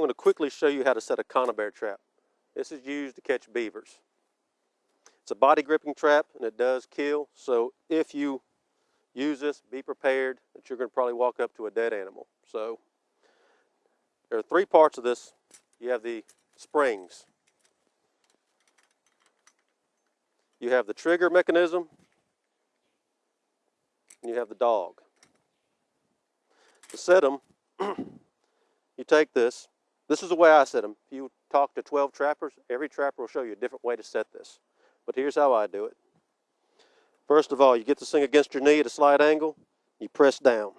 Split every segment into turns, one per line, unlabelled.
I'm going to quickly show you how to set a conibear trap. This is used to catch beavers. It's a body gripping trap and it does kill. So if you use this, be prepared that you're going to probably walk up to a dead animal. So there are three parts of this. You have the springs. You have the trigger mechanism. And you have the dog. To set them, you take this. This is the way I set them. If you talk to 12 trappers, every trapper will show you a different way to set this. But here's how I do it. First of all, you get this thing against your knee at a slight angle, you press down.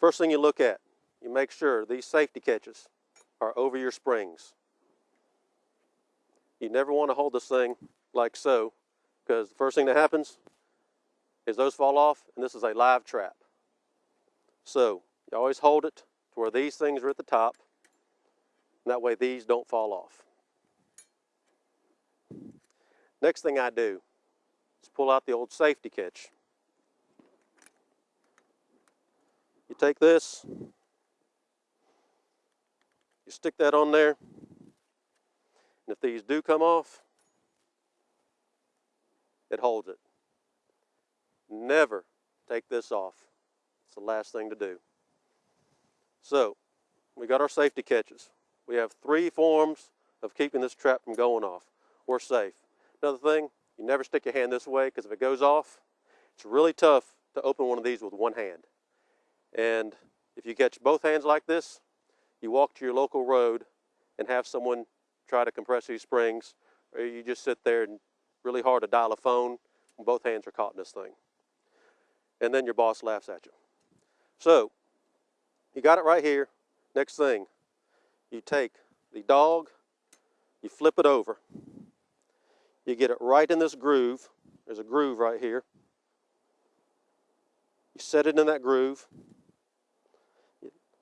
First thing you look at, you make sure these safety catches are over your springs. You never want to hold this thing like so, because the first thing that happens is those fall off, and this is a live trap. So you always hold it to where these things are at the top, and that way these don't fall off. Next thing I do is pull out the old safety catch. You take this, you stick that on there, and if these do come off, it holds it. Never take this off. It's the last thing to do. So, we got our safety catches. We have three forms of keeping this trap from going off. We're safe. Another thing, you never stick your hand this way because if it goes off, it's really tough to open one of these with one hand. And if you catch both hands like this, you walk to your local road and have someone try to compress these springs, or you just sit there and really hard to dial a phone when both hands are caught in this thing. And then your boss laughs at you. So, you got it right here. Next thing, you take the dog, you flip it over. You get it right in this groove. There's a groove right here. You set it in that groove.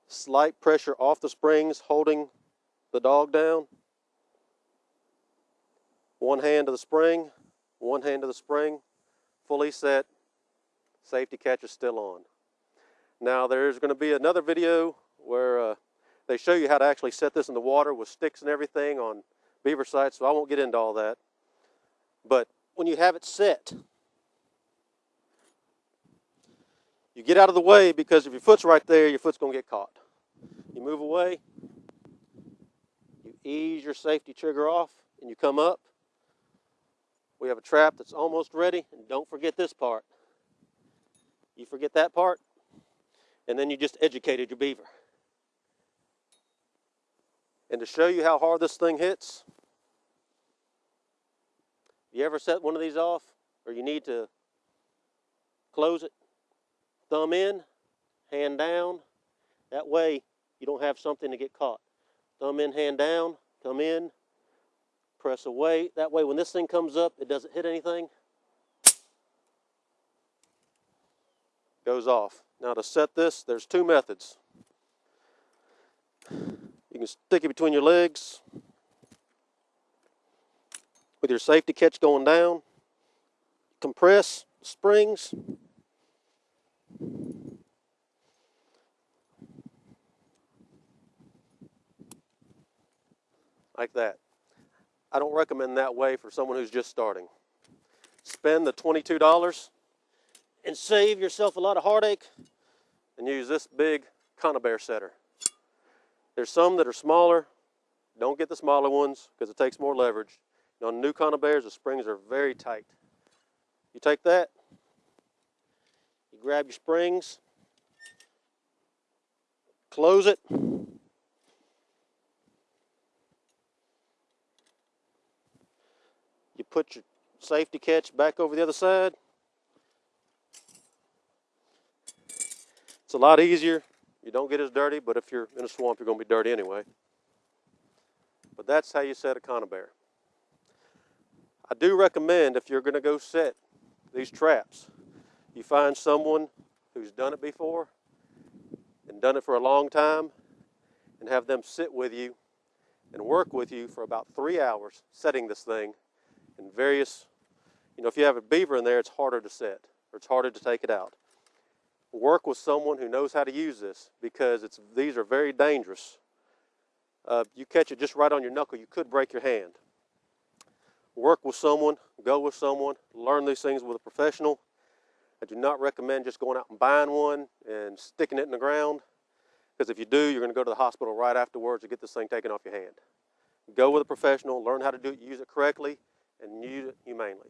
Slight pressure off the springs holding the dog down. One hand to the spring, one hand to the spring, fully set, safety catch is still on. Now there's going to be another video where uh, they show you how to actually set this in the water with sticks and everything on beaver sites, so I won't get into all that. But when you have it set, you get out of the way because if your foot's right there, your foot's going to get caught. You move away, you ease your safety trigger off, and you come up. We have a trap that's almost ready, and don't forget this part. You forget that part, and then you just educated your beaver. And to show you how hard this thing hits, you ever set one of these off or you need to close it? Thumb in, hand down. That way you don't have something to get caught. Thumb in, hand down, come in, press away. That way when this thing comes up, it doesn't hit anything. Goes off. Now to set this, there's two methods. You can stick it between your legs with your safety catch going down, compress springs, like that. I don't recommend that way for someone who's just starting. Spend the $22 and save yourself a lot of heartache and use this big conibear setter. There's some that are smaller. Don't get the smaller ones because it takes more leverage. On new conibears, the springs are very tight. You take that, you grab your springs, close it, you put your safety catch back over the other side. It's a lot easier. You don't get as dirty, but if you're in a swamp, you're going to be dirty anyway. But that's how you set a conibear. I do recommend if you're going to go set these traps, you find someone who's done it before and done it for a long time and have them sit with you and work with you for about three hours setting this thing in various, you know, if you have a beaver in there, it's harder to set or it's harder to take it out. Work with someone who knows how to use this because it's, these are very dangerous uh, you catch it just right on your knuckle, you could break your hand. Work with someone, go with someone, learn these things with a professional. I do not recommend just going out and buying one and sticking it in the ground because if you do, you're going to go to the hospital right afterwards to get this thing taken off your hand. Go with a professional, learn how to do it, use it correctly, and use it humanely.